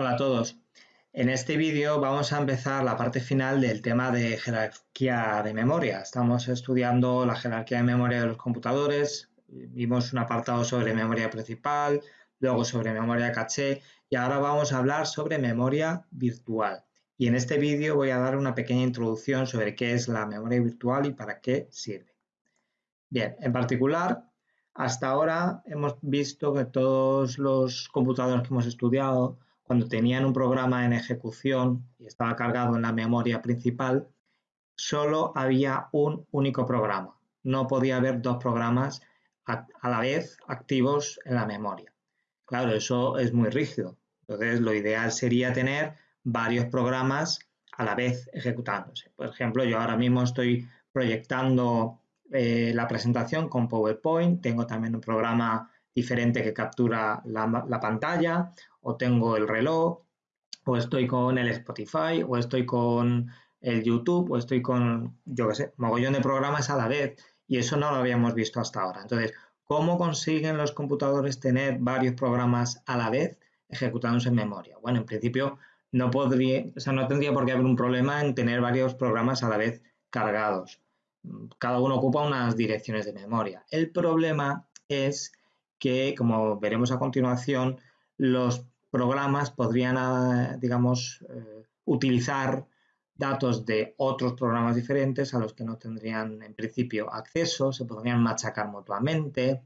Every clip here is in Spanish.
Hola a todos. En este vídeo vamos a empezar la parte final del tema de jerarquía de memoria. Estamos estudiando la jerarquía de memoria de los computadores, vimos un apartado sobre memoria principal, luego sobre memoria caché y ahora vamos a hablar sobre memoria virtual. Y en este vídeo voy a dar una pequeña introducción sobre qué es la memoria virtual y para qué sirve. Bien, en particular, hasta ahora hemos visto que todos los computadores que hemos estudiado cuando tenían un programa en ejecución y estaba cargado en la memoria principal, solo había un único programa. No podía haber dos programas a, la vez activos en la memoria. Claro, eso es muy rígido. Entonces, lo ideal sería tener varios programas a la vez ejecutándose. Por ejemplo, yo ahora mismo estoy proyectando eh, la presentación con PowerPoint, tengo también un programa diferente que captura la, pantalla, o tengo el reloj, o estoy con el Spotify, o estoy con el YouTube, o estoy con, yo qué sé, mogollón de programas a la vez, y eso no lo habíamos visto hasta ahora. Entonces, ¿cómo consiguen los computadores tener varios programas a la vez ejecutándose en memoria? Bueno, en principio no podría, o sea, no tendría por qué haber un problema en tener varios programas a la vez cargados. Cada uno ocupa unas direcciones de memoria. El problema es que, como veremos a continuación, los programas podrían, ah, digamos, eh, utilizar datos de otros programas diferentes a los que no tendrían en principio acceso, se podrían machacar mutuamente.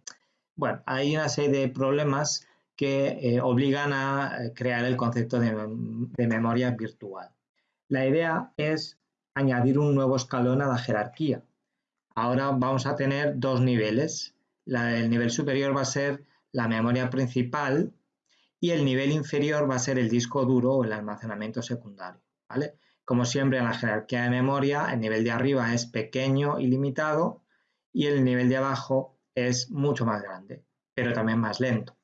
Bueno, hay una serie de problemas que eh, obligan a eh, crear el concepto de, memoria virtual. La idea es añadir un nuevo escalón a la jerarquía. Ahora vamos a tener dos niveles el nivel superior va a ser la memoria principal y el nivel inferior va a ser el disco duro o el almacenamiento secundario. Como siempre en la jerarquía de memoria, el nivel de arriba es pequeño y limitado y el nivel de abajo es mucho más grande, pero también más lento.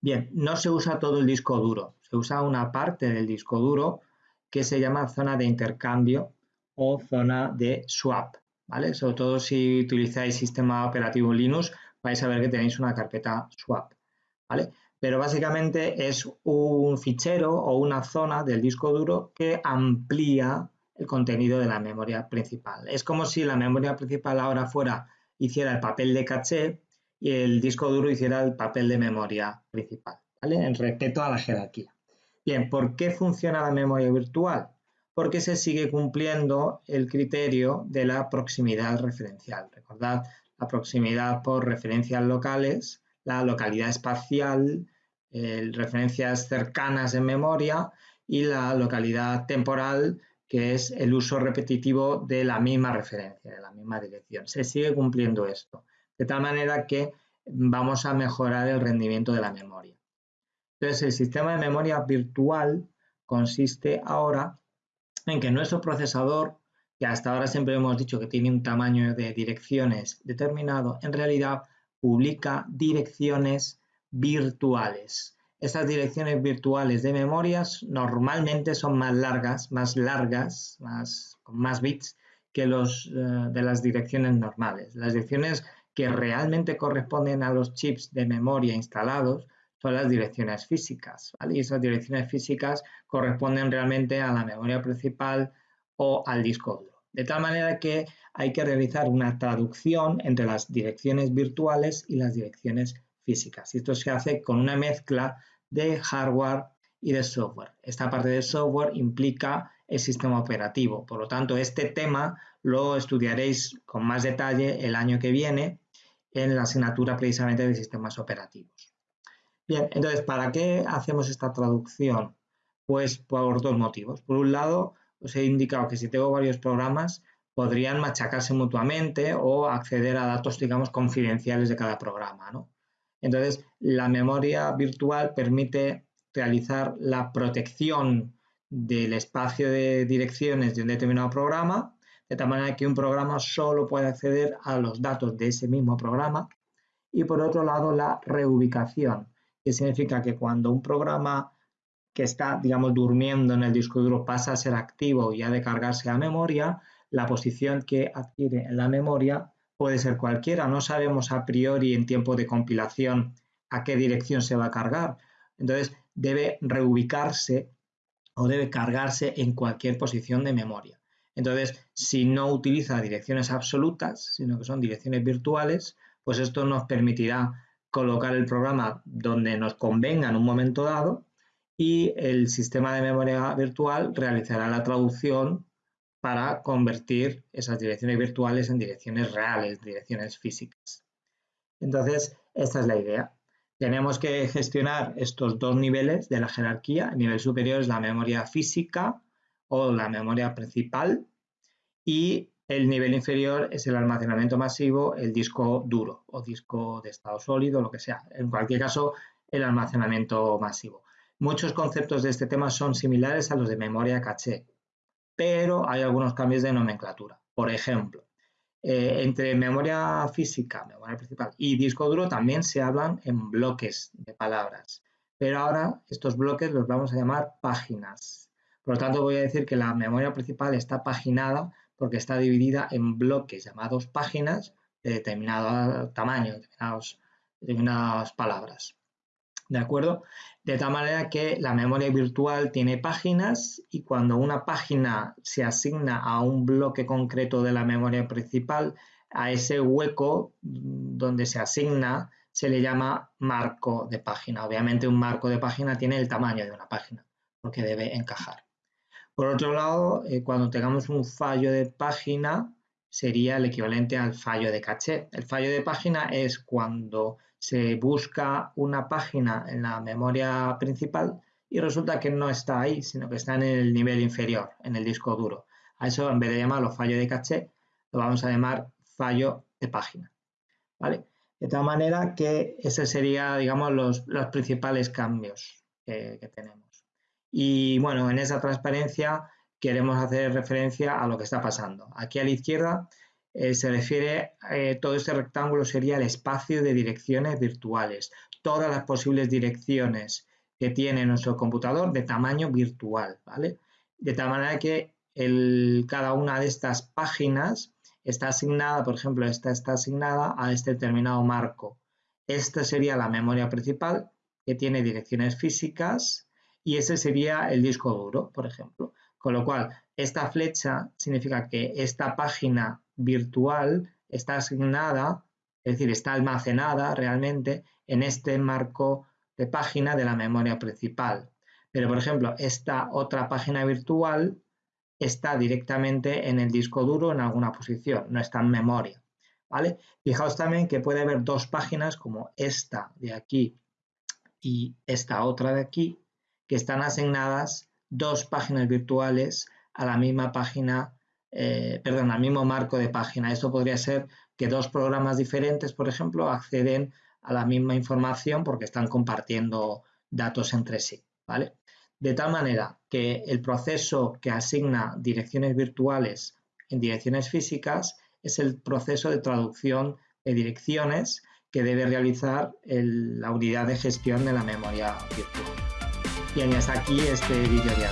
Bien, no se usa todo el disco duro, se usa una parte del disco duro que se llama zona de intercambio o zona de swap. Sobre todo si utilizáis sistema operativo Linux, vais a ver que tenéis una carpeta swap, ¿vale? Pero básicamente es un fichero o una zona del disco duro que amplía el contenido de la memoria principal. Es como si la memoria principal ahora fuera, hiciera el papel de caché y el disco duro hiciera el papel de memoria principal, ¿vale? En respeto a la jerarquía. Bien, ¿por qué funciona la memoria virtual? Porque se sigue cumpliendo el criterio de la proximidad referencial. Recordad la proximidad por referencias locales, la localidad espacial, referencias cercanas en memoria y la localidad temporal, que es el uso repetitivo de la misma referencia, de la misma dirección. Se sigue cumpliendo esto, de tal manera que vamos a mejorar el rendimiento de la memoria. Entonces, el sistema de memoria virtual consiste ahora en que nuestro procesador, que hasta ahora siempre hemos dicho que tiene un tamaño de direcciones determinado, en realidad publica direcciones virtuales. Estas direcciones virtuales de memorias normalmente son más largas, más largas, más, con más bits que los eh, de las direcciones normales. Las direcciones que realmente corresponden a los chips de memoria instalados son las direcciones físicas, Y esas direcciones físicas corresponden realmente a la memoria principal o al disco duro. De tal manera que hay que realizar una traducción entre las direcciones virtuales y las direcciones físicas. Y esto se hace con una mezcla de hardware y de software. Esta parte de software implica el sistema operativo. Por lo tanto, este tema lo estudiaréis con más detalle el año que viene en la asignatura precisamente de sistemas operativos. Bien, entonces, ¿para qué hacemos esta traducción? Pues por dos motivos. Por un lado, os he indicado que si tengo varios programas, podrían machacarse mutuamente o acceder a datos, digamos, confidenciales de cada programa. ¿no? Entonces, la memoria virtual permite realizar la protección del espacio de direcciones de un determinado programa, de tal manera que un programa solo puede acceder a los datos de ese mismo programa. Y por otro lado, la reubicación que significa que cuando un programa que está, digamos, durmiendo en el disco duro pasa a ser activo y ha de cargarse a memoria, la posición que adquiere en la memoria puede ser cualquiera. No sabemos a priori en tiempo de compilación a qué dirección se va a cargar. Entonces, debe reubicarse o debe cargarse en cualquier posición de memoria. Entonces, si no utiliza direcciones absolutas, sino que son direcciones virtuales, pues esto nos permitirá colocar el programa donde nos convenga en un momento dado y el sistema de memoria virtual realizará la traducción para convertir esas direcciones virtuales en direcciones reales, direcciones físicas. Entonces, esta es la idea. Tenemos que gestionar estos dos niveles de la jerarquía. El nivel superior es la memoria física o la memoria principal y el nivel inferior es el almacenamiento masivo, el disco duro o disco de estado sólido, lo que sea. En cualquier caso, el almacenamiento masivo. Muchos conceptos de este tema son similares a los de memoria caché, pero hay algunos cambios de nomenclatura. Por ejemplo, eh, entre memoria física, memoria principal y disco duro también se hablan en bloques de palabras, pero ahora estos bloques los vamos a llamar páginas. Por lo tanto, voy a decir que la memoria principal está paginada porque está dividida en bloques llamados páginas de determinado tamaño, determinadas palabras. ¿De acuerdo? De tal manera que la memoria virtual tiene páginas y cuando una página se asigna a un bloque concreto de la memoria principal, a ese hueco donde se asigna se le llama marco de página. Obviamente un marco de página tiene el tamaño de una página porque debe encajar. Por otro lado, eh, cuando tengamos un fallo de página, sería el equivalente al fallo de caché. El fallo de página es cuando se busca una página en la memoria principal y resulta que no está ahí, sino que está en el nivel inferior, en el disco duro. A eso, en vez de llamarlo fallo de caché, lo vamos a llamar fallo de página. ¿Vale? De tal manera que ese sería, digamos, los, principales cambios que tenemos. Y bueno, en esa transparencia queremos hacer referencia a lo que está pasando. Aquí a la izquierda eh, se refiere, eh, todo este rectángulo sería el espacio de direcciones virtuales, todas las posibles direcciones que tiene nuestro computador de tamaño virtual, ¿vale? De tal manera que cada una de estas páginas está asignada, por ejemplo, esta está asignada a este determinado marco. Esta sería la memoria principal que tiene direcciones físicas y ese sería el disco duro, por ejemplo. Con lo cual, esta flecha significa que esta página virtual está asignada, es decir, está almacenada realmente en este marco de página de la memoria principal. Pero, por ejemplo, esta otra página virtual está directamente en el disco duro en alguna posición, no está en memoria. ¿vale? Fijaos también que puede haber dos páginas como esta de aquí y esta otra de aquí, que están asignadas dos páginas virtuales a la misma página, eh, perdón, al mismo marco de página. Esto podría ser que dos programas diferentes, por ejemplo, acceden a la misma información porque están compartiendo datos entre sí, ¿vale? De tal manera que el proceso que asigna direcciones virtuales en direcciones físicas es el proceso de traducción de direcciones que debe realizar la unidad de gestión de la memoria virtual. Y hasta aquí este vídeo de